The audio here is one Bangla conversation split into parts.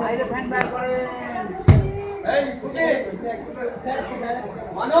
বাইরে ফ্যান বার করেন এই সুজি মানো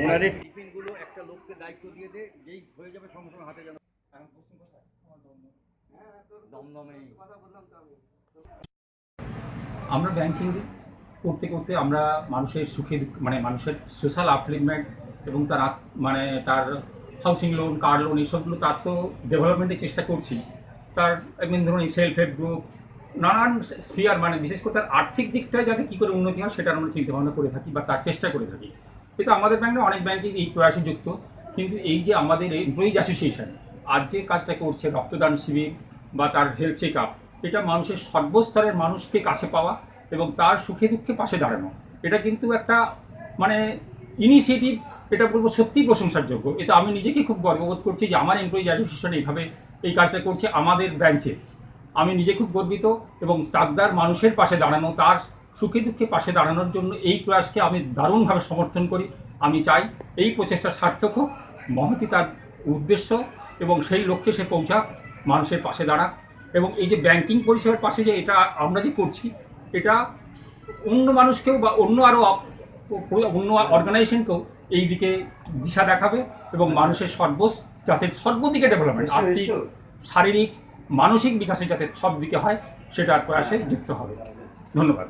ওনাদের টিফিনগুলো একটা লোককে দায়িত্ব দিয়ে দে যেই হয়ে যাবে সঙ্গে সঙ্গে হাতে যেন দমদমে আমরা ব্যাংকিং করতে করতে আমরা মানুষের সুখে মানে মানুষের সোশ্যাল আপলিভমেন্ট এবং তার মানে তার হাউসিং লোন কার লোন এইসবগুলো তার তো ডেভেলপমেন্টের চেষ্টা করছি। তার এমনি ধরুন সেলফ হেল্প গ্রুপ নানান স্ফিয়ার মানে বিশেষ করে তার আর্থিক দিকটা যাতে কী করে উন্নতি হয় সেটা আমরা চিন্তাভাবনা করে থাকি বা তার চেষ্টা করে থাকি। কিন্তু আমাদের ব্যাংকে অনেক ব্যাংকিং এই প্রয়াসে যুক্ত। কিন্তু এই যে আমাদের এমপ্লয়িজ অ্যাসোসিয়েশন আজ যে কাজটা করছে, রক্তদান শিবির বা তার হেলথ চেক আপ এটা মানুষের সর্বস্তরের মানুষকে কাছে পাওয়া এবং তার সুখে দুঃখে পাশে দাঁড়ানো। এটা কিন্তু একটা মানে ইনিশিয়েটিভ এটা বলব সত্যিই প্রশংসার যোগ্য এটা আমি নিজেকে খুব গর্ববোধ করছি যে আমার এমপ্লয়িজ অ্যাসোসিয়েশন এইভাবে এই কাজটা করছে আমাদের ব্রাঞ্চে আমি নিজে খুব গর্বিত এবং চাকদার মানুষের পাশে দাঁড়ানো, তার সুখে দুঃখে পাশে দাঁড়ানোর জন্য এই প্রয়াসকে আমি দারুণভাবে সমর্থন করি। আমি চাই এই প্রচেষ্টা সার্থক হোক, মহতি তার উদ্দেশ্য এবং সেই লক্ষ্যে সে পৌঁছাক, মানুষের পাশে দাঁড়াক এবং এই যে ব্যাংকিং পরিষেবার পাশে যে এটা আমরা যে করছি, এটা অন্য মানুষকেও বা অন্য আরও অন্য অর্গানাইজেশনকেও এই দিকে দিশা দেখাবে এবং মানুষের সর্ব যাতে সর্বদিকে ডেভেলপমেন্ট আর্থিক শারীরিক মানসিক বিকাশে যাতে সব দিকে হয় সেটার প্রয়াসে যুক্ত হবে। ধন্যবাদ।